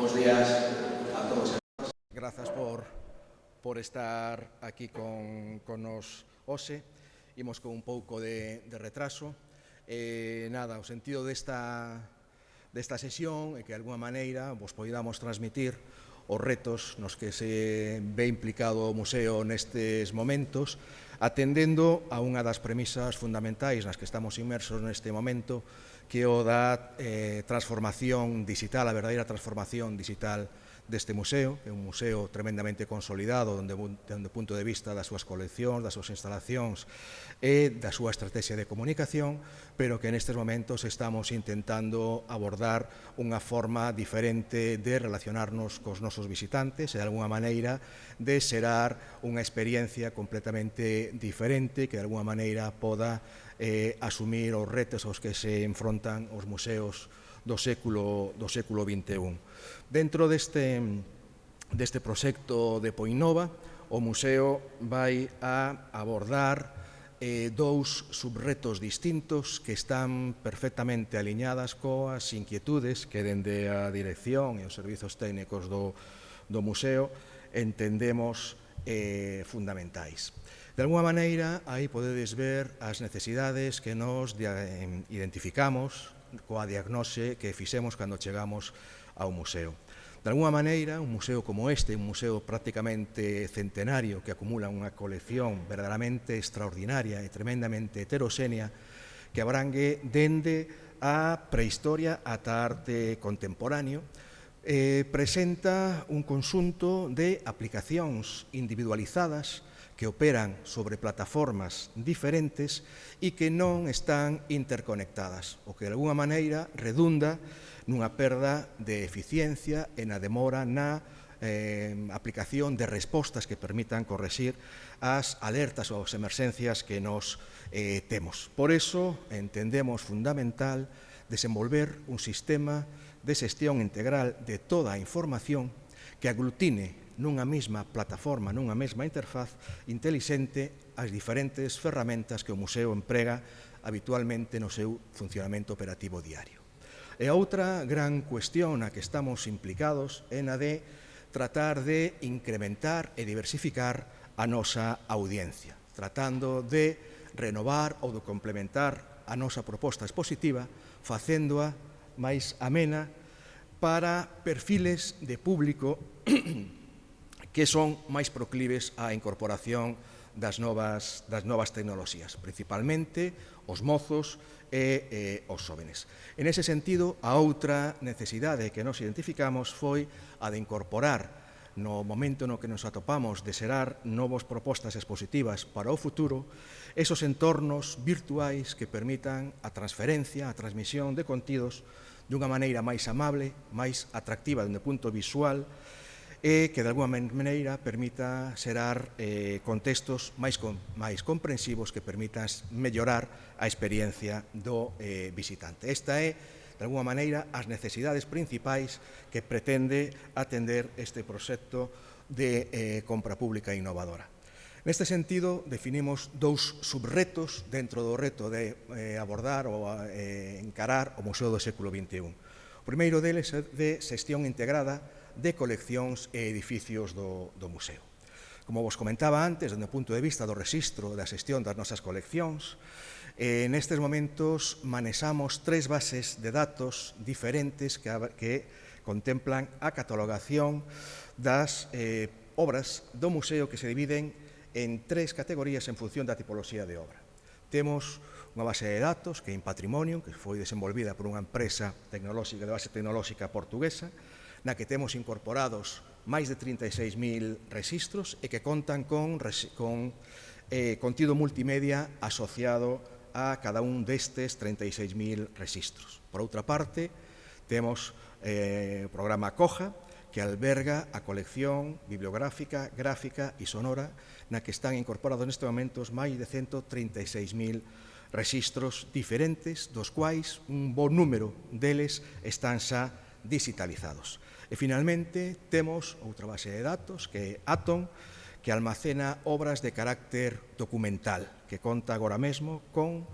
Bos días a todos. Grazas por, por estar aquí con, con nos hoxe. Imos con un pouco de, de retraso. Eh, nada, o sentido desta, desta sesión é que, de alguma maneira, vos poidamos transmitir os retos nos que se ve implicado o museo nestes momentos, atendendo a unha das premisas fundamentais nas que estamos inmersos neste momento, que o da eh, transformación digital, a verdadeira transformación digital deste museo, que é un museo tremendamente consolidado dende, onde o punto de vista das súas coleccións, das súas instalacións e da súa estrategia de comunicación, pero que nestes momentos estamos intentando abordar unha forma diferente de relacionarnos cos nosos visitantes e de alguna maneira de xerar unha experiencia completamente diferente que de alguna maneira poda eh, asumir os retos aos que se enfrontan os museos do século, do século XXI. Dentro deste, deste proxecto de Poinova, o museo vai a abordar eh, dous subretos distintos que están perfectamente aliñadas coas inquietudes que dende a dirección e os servizos técnicos do, do museo entendemos eh, fundamentais. De alguma maneira, aí podedes ver as necesidades que nos eh, identificamos coa diagnose que fixemos cando chegamos ao museo. De alguma maneira, un museo como este, un museo prácticamente centenario que acumula unha colección verdadeiramente extraordinaria e tremendamente heteroxénea que abrangue dende a prehistoria ata arte contemporáneo, eh, presenta un consunto de aplicacións individualizadas que operan sobre plataformas diferentes e que non están interconectadas, o que de alguna maneira redunda nunha perda de eficiencia e na demora na eh, aplicación de respostas que permitan corresir as alertas ou as emerxencias que nos eh, temos. Por eso entendemos fundamental desenvolver un sistema de xestión integral de toda a información que aglutine nunha mesma plataforma, nunha mesma interfaz intelixente as diferentes ferramentas que o museo emprega habitualmente no seu funcionamento operativo diario. E outra gran cuestión na que estamos implicados é na de tratar de incrementar e diversificar a nosa audiencia, tratando de renovar ou de complementar a nosa proposta expositiva, facéndoa máis amena para perfiles de público que son máis proclives á incorporación das novas, das novas tecnoloxías, principalmente os mozos e eh, os xóvenes. En ese sentido, a outra necesidade que nos identificamos foi a de incorporar no momento no que nos atopamos de xerar novas propostas expositivas para o futuro, esos entornos virtuais que permitan a transferencia, a transmisión de contidos dunha maneira máis amable, máis atractiva dende o punto visual e que de alguma maneira permita xerar eh, contextos máis, com, máis comprensivos que permitan mellorar a experiencia do eh, visitante. Esta é, de alguma maneira, as necesidades principais que pretende atender este proxecto de eh, compra pública innovadora. Neste sentido, definimos dous subretos dentro do reto de eh, abordar ou eh, encarar o Museo do século XXI. O primeiro deles é de xestión integrada de coleccións e edificios do, do museo. Como vos comentaba antes, dende o punto de vista do registro da xestión das nosas coleccións, eh, nestes momentos manexamos tres bases de datos diferentes que, que contemplan a catalogación das eh, obras do museo que se dividen en tres categorías en función da tipoloxía de obra. Temos unha base de datos que é en patrimonio, que foi desenvolvida por unha empresa tecnolóxica de base tecnolóxica portuguesa, na que temos incorporados máis de 36.000 registros e que contan con, con eh, contido multimedia asociado a cada un destes 36.000 registros. Por outra parte, temos eh, o programa COJA, que alberga a colección bibliográfica, gráfica e sonora na que están incorporados neste momento máis de 136.000 registros diferentes, dos quais un bon número deles están xa digitalizados. E finalmente temos outra base de datos que é Atom, que almacena obras de carácter documental, que conta agora mesmo con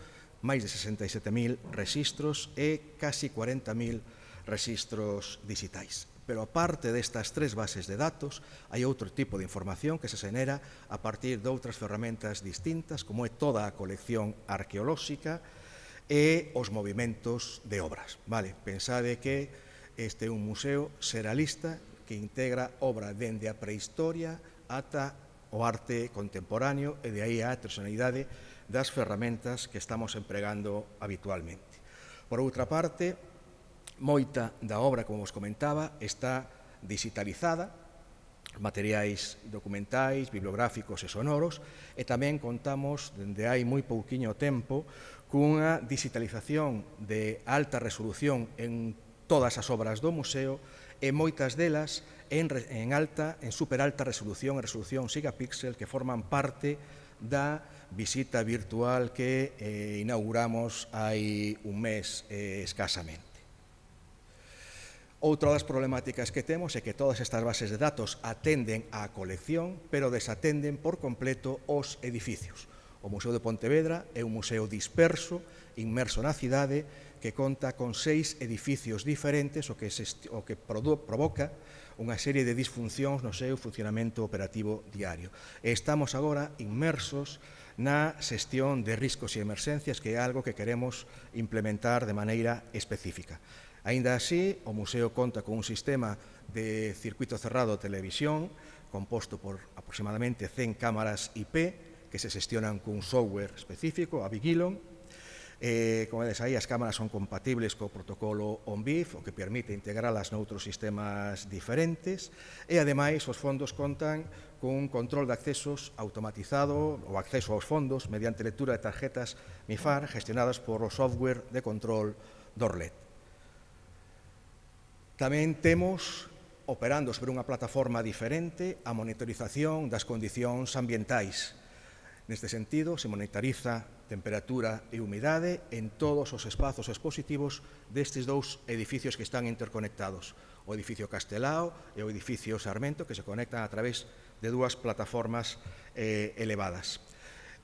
máis de 67.000 registros e casi 40.000 registros digitais. Pero aparte destas tres bases de datos, hai outro tipo de información que se xenera a partir de outras ferramentas distintas, como é toda a colección arqueolóxica e os movimentos de obras. Vale, pensade que Este é un museo seralista que integra obra dende a prehistoria ata o arte contemporáneo e de aí a tradicionalidade das ferramentas que estamos empregando habitualmente. Por outra parte, moita da obra, como vos comentaba, está digitalizada, materiais documentais, bibliográficos e sonoros, e tamén contamos, dende hai moi pouquiño tempo, cunha digitalización de alta resolución en todas as obras do museo e moitas delas en, en alta, en superalta resolución, en resolución gigapíxel que forman parte da visita virtual que eh, inauguramos hai un mes eh, escasamente. Outra das problemáticas que temos é que todas estas bases de datos atenden á colección, pero desatenden por completo os edificios. O Museo de Pontevedra é un museo disperso, inmerso na cidade, que conta con seis edificios diferentes, o que, se, o que provoca unha serie de disfuncións no seu funcionamento operativo diario. E estamos agora inmersos na xestión de riscos e emerxencias, que é algo que queremos implementar de maneira específica. Ainda así, o museo conta con un sistema de circuito cerrado de televisión, composto por aproximadamente 100 cámaras IP, que se xestionan cun software específico, a Vigilon. Eh, como vedes aí, as cámaras son compatibles co protocolo ONBIF, o que permite integralas noutros sistemas diferentes, e ademais os fondos contan cun control de accesos automatizado o acceso aos fondos mediante lectura de tarjetas MIFAR gestionadas por o software de control Dorlet. Tamén temos operando sobre unha plataforma diferente a monitorización das condicións ambientais Neste sentido, se monitoriza temperatura e humidade en todos os espazos expositivos destes dous edificios que están interconectados, o edificio Castelao e o edificio Sarmento, que se conectan a través de dúas plataformas eh, elevadas.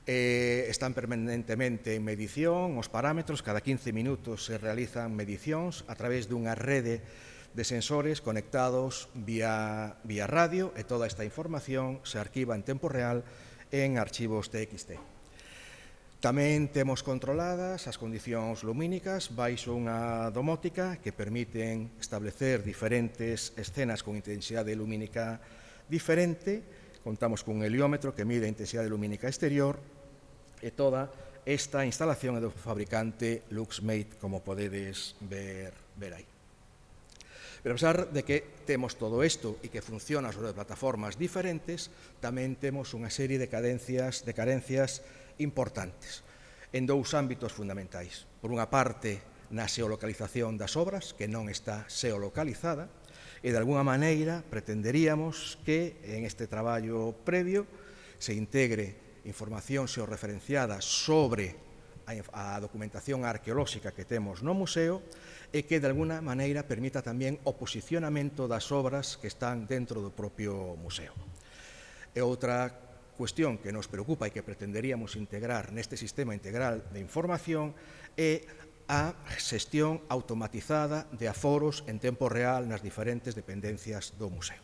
Eh, están permanentemente en medición os parámetros, cada 15 minutos se realizan medicións a través dunha rede de sensores conectados vía, vía radio e toda esta información se arquiva en tempo real en archivos TXT. Tamén temos controladas as condicións lumínicas baixo unha domótica que permiten establecer diferentes escenas con intensidade lumínica diferente. Contamos cun heliómetro que mide a intensidade lumínica exterior e toda esta instalación é do fabricante LuxMate, como podedes ver, ver aí. Pero a pesar de que temos todo isto e que funciona sobre plataformas diferentes, tamén temos unha serie de cadencias de carencias importantes en dous ámbitos fundamentais. Por unha parte, na xeolocalización das obras, que non está xeolocalizada, e de alguna maneira pretenderíamos que en este traballo previo se integre información xeorreferenciada sobre a documentación arqueolóxica que temos no museo e que de alguna maneira permita tamén o posicionamento das obras que están dentro do propio museo. E outra cuestión que nos preocupa e que pretenderíamos integrar neste sistema integral de información é a xestión automatizada de aforos en tempo real nas diferentes dependencias do museo.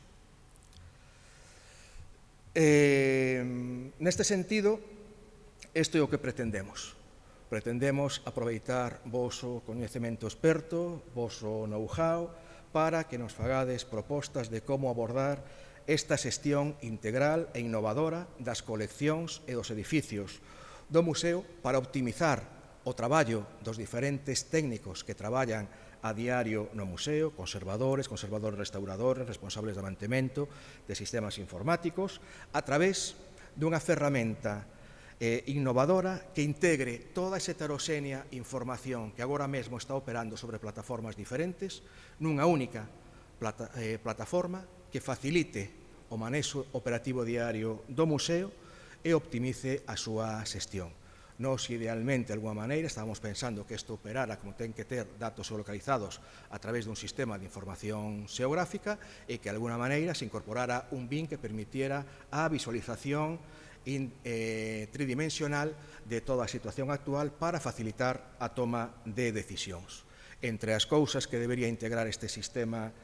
Eh, neste sentido, isto é o que pretendemos. Pretendemos aproveitar voso coñecemento experto, voso know-how, para que nos fagades propostas de como abordar esta xestión integral e innovadora das coleccións e dos edificios do museo para optimizar o traballo dos diferentes técnicos que traballan a diario no museo, conservadores, conservadores restauradores, responsables de mantemento de sistemas informáticos, a través dunha ferramenta eh, innovadora que integre toda esa heteroxénea información que agora mesmo está operando sobre plataformas diferentes nunha única plata, eh, plataforma que facilite o manexo operativo diario do museo e optimice a súa xestión. Nos, idealmente, de alguma maneira, estábamos pensando que isto operara como ten que ter datos geolocalizados a través dun sistema de información xeográfica e que, de alguna maneira, se incorporara un BIN que permitiera a visualización in, eh, tridimensional de toda a situación actual para facilitar a toma de decisións. Entre as cousas que debería integrar este sistema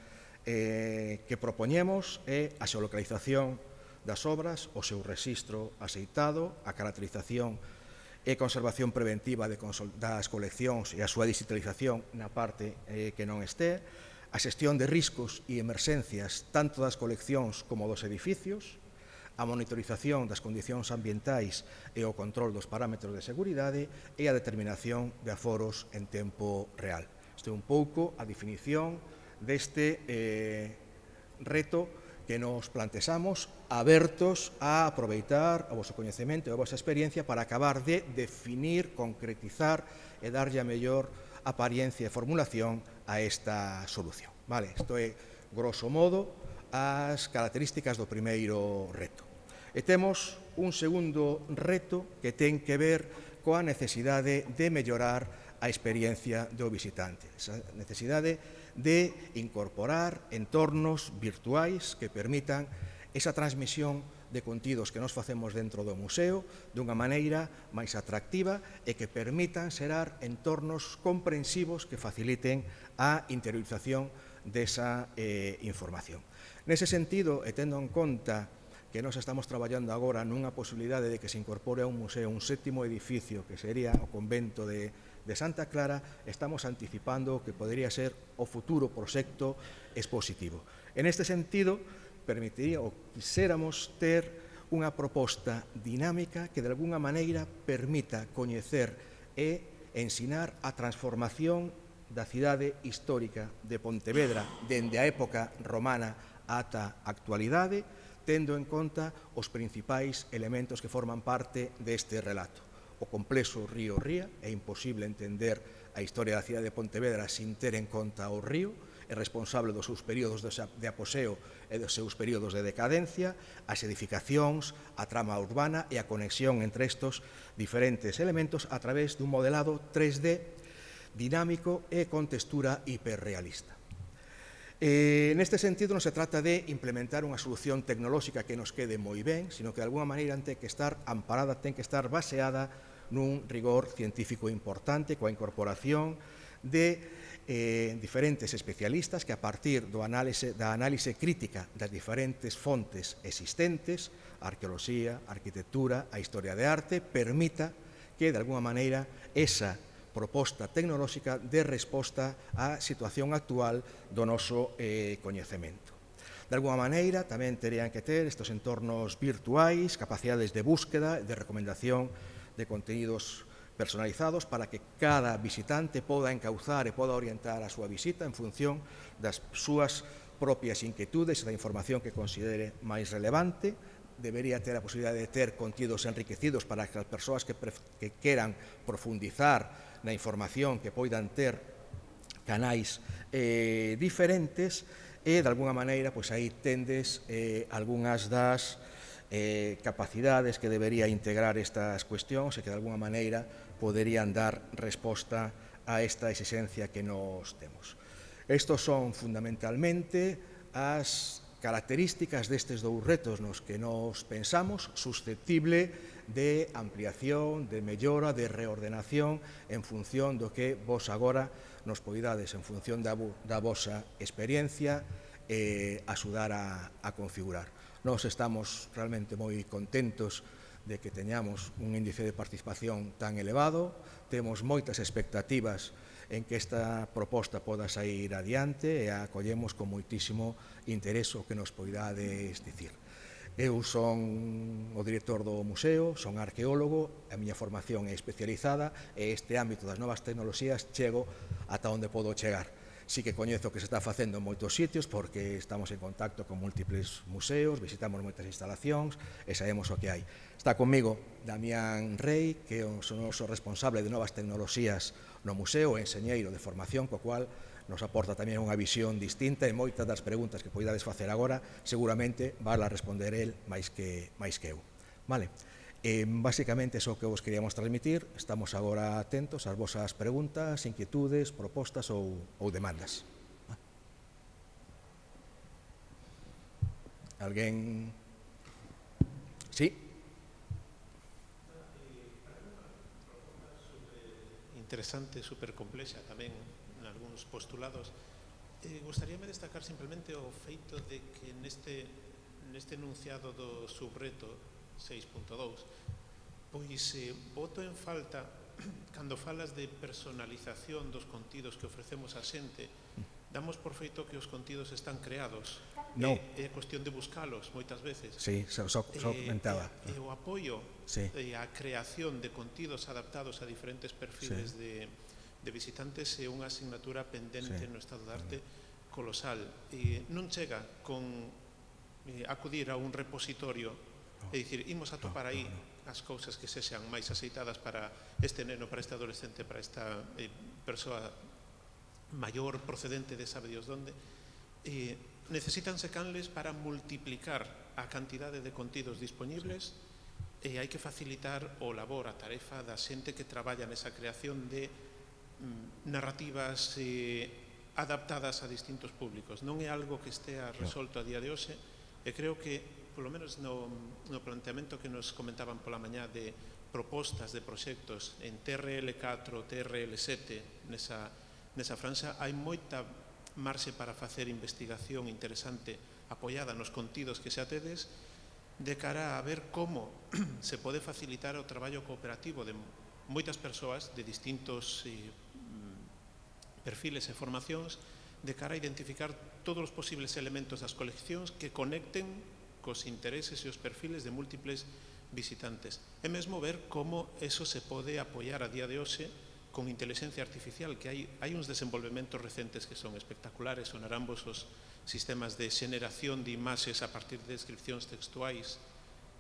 eh, que propoñemos é a xeolocalización das obras, o seu rexistro aceitado, a caracterización e conservación preventiva de das coleccións e a súa digitalización na parte eh, que non este, a xestión de riscos e emerxencias tanto das coleccións como dos edificios, a monitorización das condicións ambientais e o control dos parámetros de seguridade e a determinación de aforos en tempo real. Isto é un pouco a definición deste eh, reto que nos plantexamos abertos a aproveitar o vosso coñecemento e a vosa experiencia para acabar de definir, concretizar e darlle a mellor apariencia e formulación a esta solución. Vale, isto é grosso modo as características do primeiro reto. E temos un segundo reto que ten que ver coa necesidade de mellorar a experiencia do visitante, esa necesidade de incorporar entornos virtuais que permitan esa transmisión de contidos que nos facemos dentro do museo dunha maneira máis atractiva e que permitan xerar entornos comprensivos que faciliten a interiorización desa eh, información. Nese sentido, e tendo en conta que nós estamos traballando agora nunha posibilidade de que se incorpore a un museo un sétimo edificio que sería o convento de, de Santa Clara, estamos anticipando o que podría ser o futuro proxecto expositivo. En este sentido, permitiría ou quiséramos ter unha proposta dinámica que de alguna maneira permita coñecer e ensinar a transformación da cidade histórica de Pontevedra dende a época romana ata a actualidade, tendo en conta os principais elementos que forman parte deste relato. O complexo río Ría, é imposible entender a historia da cidade de Pontevedra sin ter en conta o río, é responsable dos seus períodos de aposeo e dos seus períodos de decadencia, as edificacións, a trama urbana e a conexión entre estos diferentes elementos a través dun modelado 3D dinámico e con textura hiperrealista. Eh, neste sentido, non se trata de implementar unha solución tecnolóxica que nos quede moi ben, sino que de alguna maneira ten que estar amparada, ten que estar baseada nun rigor científico importante coa incorporación de eh, diferentes especialistas que a partir do análise, da análise crítica das diferentes fontes existentes, a arqueoloxía, a arquitectura, a historia de arte, permita que de alguna maneira esa proposta tecnolóxica de resposta á situación actual do noso eh, coñecemento. De alguma maneira, tamén terían que ter estes entornos virtuais, capacidades de búsqueda, de recomendación de contenidos personalizados para que cada visitante poda encauzar e poda orientar a súa visita en función das súas propias inquietudes e da información que considere máis relevante. Debería ter a posibilidade de ter contidos enriquecidos para que as persoas que, que queran profundizar na información que poidan ter canais eh, diferentes e, de alguna maneira, pois aí tendes eh, algunhas das eh, capacidades que debería integrar estas cuestións e que, de alguna maneira, poderían dar resposta a esta exigencia que nos temos. Estos son fundamentalmente as características destes dous retos nos que nos pensamos susceptible de ampliación, de mellora, de reordenación en función do que vos agora nos poidades, en función da, da vosa experiencia, eh, axudar a, a configurar. Nos estamos realmente moi contentos de que teñamos un índice de participación tan elevado, temos moitas expectativas en que esta proposta poda sair adiante e a acollemos con moitísimo interés o que nos poidades dicir. Eu son o director do museo, son arqueólogo, a miña formación é especializada e este ámbito das novas tecnoloxías chego ata onde podo chegar Sí que coñezo que se está facendo en moitos sitios porque estamos en contacto con múltiples museos, visitamos moitas instalacións e sabemos o que hai. Está comigo Damián Rey, que é o noso responsable de novas tecnoloxías no museo, enseñeiro de formación, co cual nos aporta tamén unha visión distinta e moitas das preguntas que poidades facer agora seguramente vai a responder el máis que, máis que eu. Vale. Eh, basicamente iso que vos queríamos transmitir, estamos agora atentos ás vosas preguntas, inquietudes, propostas ou, ou demandas. Alguén? Sí? Interesante, supercomplexa tamén en algúns postulados. Eh, gustaríame destacar simplemente o feito de que neste, neste enunciado do subreto 6.2, pois eh, voto en falta cando falas de personalización dos contidos que ofrecemos a xente, damos por feito que os contidos están creados. No. É, é cuestión de buscalos moitas veces. Sí, so, so, so eh, comentaba. E, o apoio sí. e a creación de contidos adaptados a diferentes perfiles sí. de, de visitantes é unha asignatura pendente sí. no Estado de Arte colosal. E non chega con eh, acudir a un repositorio É dicir, imos atopar aí as cousas que sexan máis aceitadas para este neno, para este adolescente, para esta eh, persoa maior procedente de sabe Dios donde. Eh, necesitanse canles para multiplicar a cantidade de contidos disponibles sí. e hai que facilitar o labor, a tarefa da xente que traballa nesa creación de mm, narrativas eh, adaptadas a distintos públicos. Non é algo que estea resolto a día de hoxe e creo que polo menos no, no planteamento que nos comentaban pola mañá de propostas de proxectos en TRL4, TRL7 nesa, nesa franxa, hai moita marxe para facer investigación interesante apoiada nos contidos que se atedes de cara a ver como se pode facilitar o traballo cooperativo de moitas persoas de distintos eh, mm, perfiles e formacións de cara a identificar todos os posibles elementos das coleccións que conecten cos intereses e os perfiles de múltiples visitantes. E mesmo ver como eso se pode apoiar a día de hoxe con inteligencia artificial, que hai, hai uns desenvolvementos recentes que son espectaculares, sonarán vos os sistemas de xeneración de imaxes a partir de descripcións textuais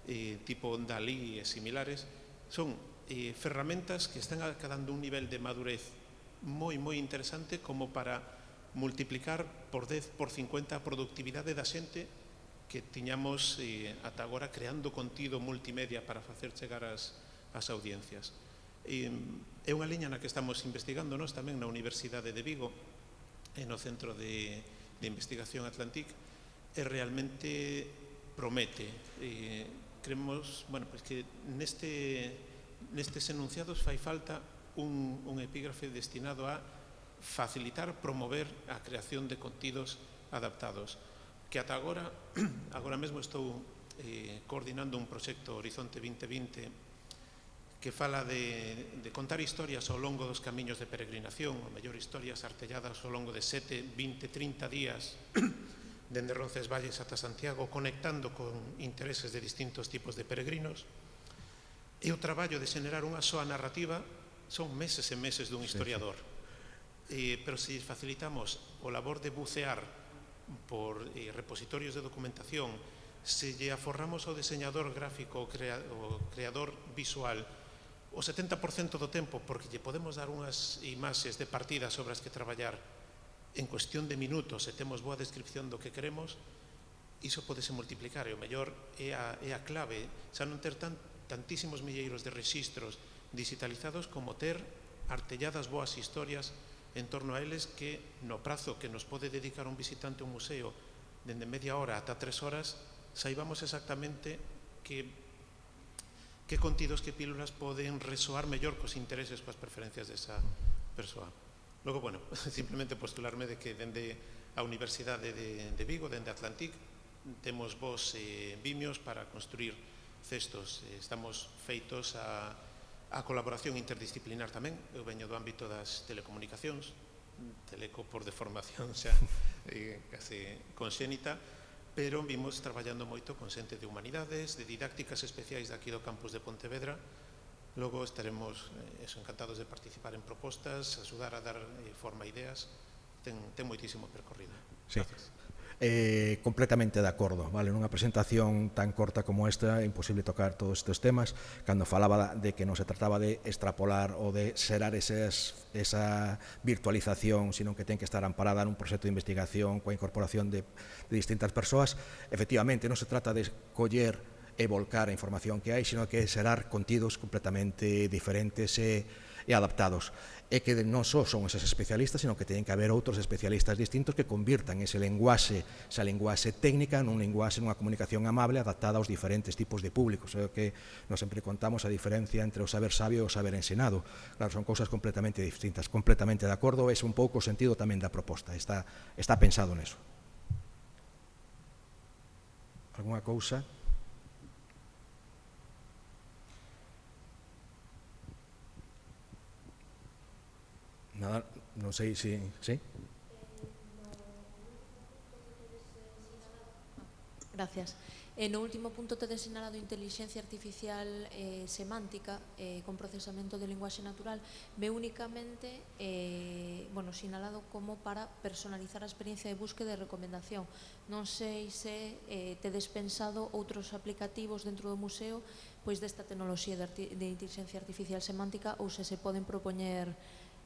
eh, tipo Dalí e similares, son eh, ferramentas que están acadando un nivel de madurez moi, moi interesante como para multiplicar por 10, por 50 a productividade da xente que tiñamos eh, ata agora creando contido multimedia para facer chegar as, as audiencias. E, é unha liña na que estamos investigando nós tamén na Universidade de Vigo e no Centro de, de Investigación Atlantic e realmente promete. E, creemos bueno, pois que neste, nestes enunciados fai falta un, un epígrafe destinado a facilitar, promover a creación de contidos adaptados que ata agora, agora mesmo estou eh, coordinando un proxecto Horizonte 2020 que fala de, de contar historias ao longo dos camiños de peregrinación, ou mellor historias artelladas ao longo de 7, 20, 30 días dende Roncesvalles ata Santiago, conectando con intereses de distintos tipos de peregrinos. E o traballo de xenerar unha soa narrativa son meses e meses dun historiador. Sí, sí. Eh, pero se facilitamos o labor de bucear por eh, repositorios de documentación, se lle aforramos ao diseñador gráfico, o, crea, o creador visual, o 70% do tempo, porque lle podemos dar unhas imaxes de partida sobre as que traballar en cuestión de minutos, se temos boa descripción do que queremos, iso podese multiplicar, e o mellor é a, é a clave, xa non ter tan, tantísimos milleiros de registros digitalizados como ter artelladas boas historias en torno a eles que no prazo que nos pode dedicar un visitante a un museo dende media hora ata tres horas saibamos exactamente que que contidos que pílulas poden resoar mellor cos intereses coas preferencias desa persoa. Logo, bueno, simplemente postularme de que dende a Universidade de, de Vigo, dende Atlantic, temos vos eh, vimios para construir cestos. Eh, estamos feitos a a colaboración interdisciplinar tamén. Eu veño do ámbito das telecomunicacións, teleco por deformación xa eh, case conxénita, pero vimos traballando moito con xente de humanidades, de didácticas especiais daqui do campus de Pontevedra. Logo estaremos eh, eso, encantados de participar en propostas, axudar a dar eh, forma a ideas. Ten, ten moitísimo percorrido. Sí. Gracias eh, completamente de acordo, vale? Nunha presentación tan corta como esta é imposible tocar todos estes temas cando falaba de que non se trataba de extrapolar ou de serar esas, esa virtualización sino que ten que estar amparada nun proxecto de investigación coa incorporación de, de distintas persoas efectivamente non se trata de coller e volcar a información que hai sino que serar contidos completamente diferentes e eh, e adaptados. É que non só son eses especialistas, sino que teñen que haber outros especialistas distintos que convirtan ese lenguaxe, esa lenguaxe técnica nun lenguaxe, nunha comunicación amable adaptada aos diferentes tipos de públicos. É o que nos sempre contamos a diferencia entre o saber sabio e o saber ensinado. Claro, son cousas completamente distintas, completamente de acordo, é un pouco o sentido tamén da proposta, está, está pensado neso. Alguna cousa? Nada, non sei se... Si, sí? Gracias. E no último punto tedes sinalado inteligencia artificial eh, semántica eh, con procesamento de linguaxe natural ve únicamente eh, bueno, sinalado como para personalizar a experiencia de búsqueda e recomendación. Non sei se eh, tedes pensado outros aplicativos dentro do museo pois desta tecnoloxía de, de inteligencia artificial semántica ou se se poden propoñer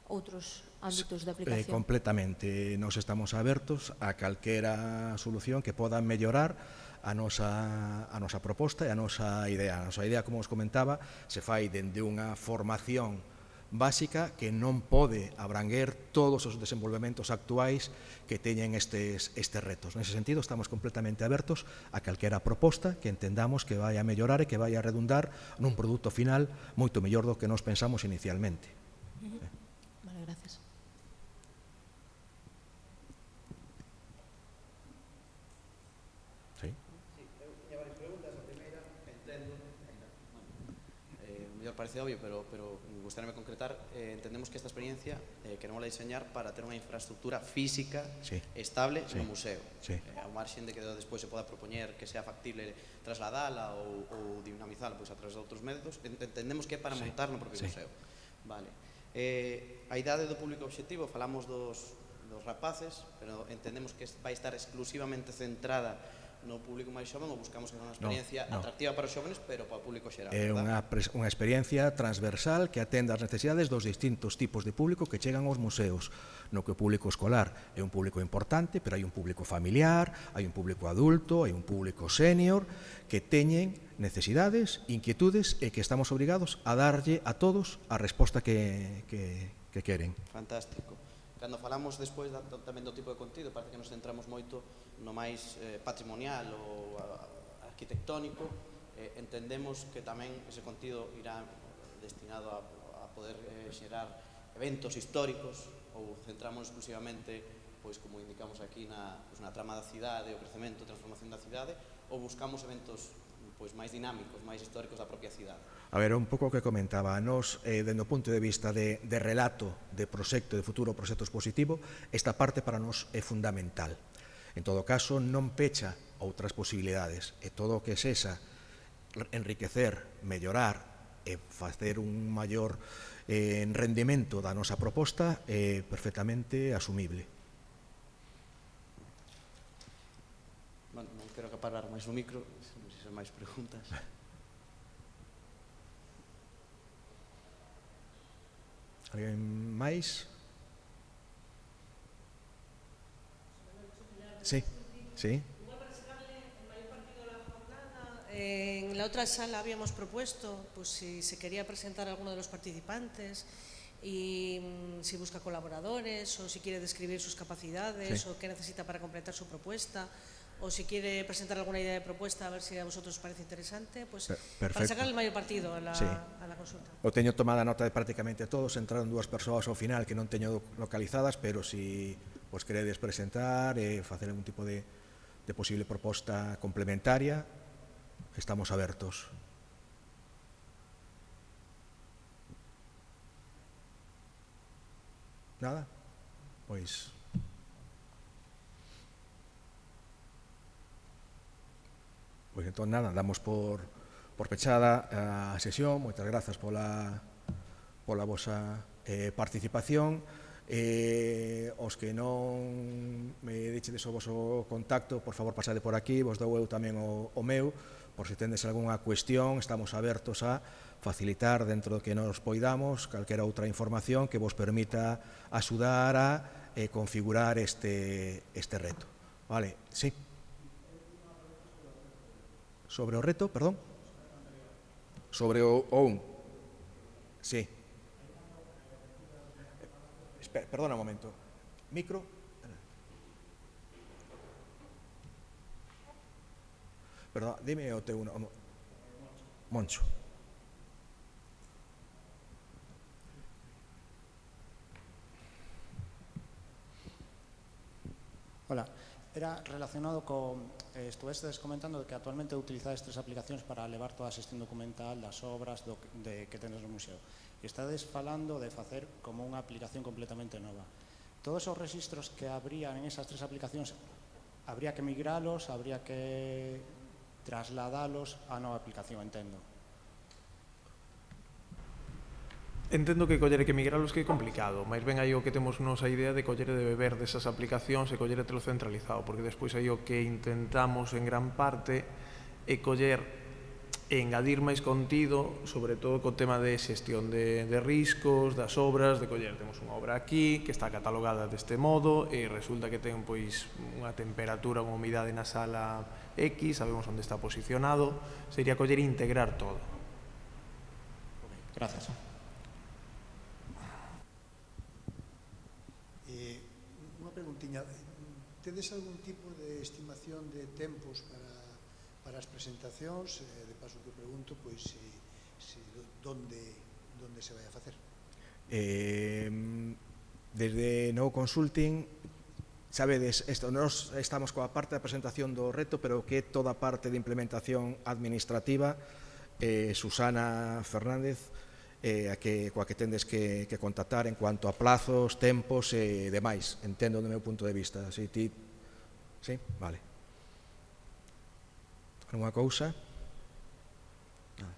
outros ámbitos de aplicación? Eh, completamente. Nos estamos abertos a calquera solución que poda mellorar a nosa, a nosa proposta e a nosa idea. A nosa idea, como os comentaba, se fai dende unha formación básica que non pode abranguer todos os desenvolvementos actuais que teñen estes, estes retos. Nese sentido, estamos completamente abertos a calquera proposta que entendamos que vai a mellorar e que vai a redundar nun produto final moito mellor do que nos pensamos inicialmente. parece obvio, pero, pero gustaríame concretar, eh, entendemos que esta experiencia eh, queremos diseñar para ter unha infraestructura física sí. estable sí. no museo. Sí. Eh, ao marxen de que despois se poda propoñer que sea factible trasladala ou, ou dinamizala pois, a través de outros métodos, entendemos que é para sí. montar no propio sí. museo. Vale. Eh, a idade do público objetivo, falamos dos, dos rapaces, pero entendemos que vai estar exclusivamente centrada no público máis xoven ou buscamos que sea unha experiencia no, no. atractiva para os xóvenes, pero para o público xeral. É unha, unha experiencia transversal que atenda as necesidades dos distintos tipos de público que chegan aos museos, no que o público escolar é un público importante, pero hai un público familiar, hai un público adulto, hai un público senior, que teñen necesidades, inquietudes e que estamos obrigados a darlle a todos a resposta que, que, que queren. Fantástico. Cando falamos despois da, tamén do tipo de contido, parece que nos centramos moito no máis eh, patrimonial ou a, arquitectónico, eh, entendemos que tamén ese contido irá destinado a, a poder eh, xerar eventos históricos ou centramos exclusivamente, pois como indicamos aquí, na, pois, na trama da cidade, o crecemento, a transformación da cidade, ou buscamos eventos pois máis dinámicos, máis históricos da propia cidade. A ver, un pouco o que comentaba, nos, eh, dende o punto de vista de, de relato, de proxecto, de futuro proxecto expositivo, esta parte para nos é fundamental En todo caso, non pecha outras posibilidades e todo o que sexa enriquecer, mellorar e facer un maior eh, rendimento da nosa proposta é eh, perfectamente asumible. Bueno, non quero acaparar máis no micro, non sei se máis preguntas. Alguén máis? Sí, sí. En la otra sala habíamos propuesto pues, si se quería presentar a alguno de los participantes y mm, si busca colaboradores o si quiere describir sus capacidades Sí. o qué necesita para completar su propuesta o si quiere presentar alguna idea de propuesta a ver si a vosotros os parece interesante, pues para sacar el mayor partido a la, Sí. a la consulta. O teño tomada nota de prácticamente todos, entraron dúas persoas ao final que non teño localizadas, pero si vos queredes presentar e facer algún tipo de, de posible proposta complementaria, estamos abertos. Nada? Pois... Pois entón nada, damos por, por pechada a sesión, moitas grazas pola, pola vosa eh, participación. Eh, os que non me dichedes o voso contacto, por favor pasade por aquí, vos dou eu tamén o, o meu, por se tendes algunha cuestión, estamos abertos a facilitar dentro do que nos poidamos calquera outra información que vos permita axudar a eh, configurar este, este reto. Vale, sí. Sobre o reto, perdón. Sobre o OUN. Sí. Espera, perdona un momento. Micro. Perdón, dime o teu nome. Moncho. Hola, era relacionado con, eh, estuvestes comentando que actualmente utilizades tres aplicacións para levar toda a xestión documental das obras de, que tenes no museo. E estades falando de facer como unha aplicación completamente nova. Todos os registros que habrían en esas tres aplicacións, habría que migralos, habría que trasladalos á nova aplicación, entendo. Entendo que coller e que migralos que é complicado, máis ben aí o que temos nos a idea de coller de beber desas aplicacións e coller telo centralizado, porque despois aí o que intentamos en gran parte é coller e engadir máis contido, sobre todo co tema de xestión de, de riscos, das obras, de coller, temos unha obra aquí que está catalogada deste modo e resulta que ten pois unha temperatura, unha humidade na sala X, sabemos onde está posicionado, sería coller e integrar todo. Gracias. Eh, unha preguntiña, tedes algún tipo de estimación de tempos para para as presentacións, eh, de paso que pregunto, pois, se, se, donde, donde se vai a facer? Eh, desde No Consulting, sabedes, esto, nos estamos coa parte da presentación do reto, pero que toda a parte de implementación administrativa, eh, Susana Fernández, eh, a que, coa que tendes que, que contactar en cuanto a plazos, tempos e eh, demais, entendo do meu punto de vista. Si ti... Sí? Vale. Alguna cousa? Nada.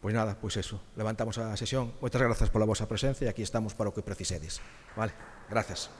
Pois nada, pois eso. Levantamos a sesión. Moitas grazas pola vosa presencia e aquí estamos para o que precisedes. Vale, gracias.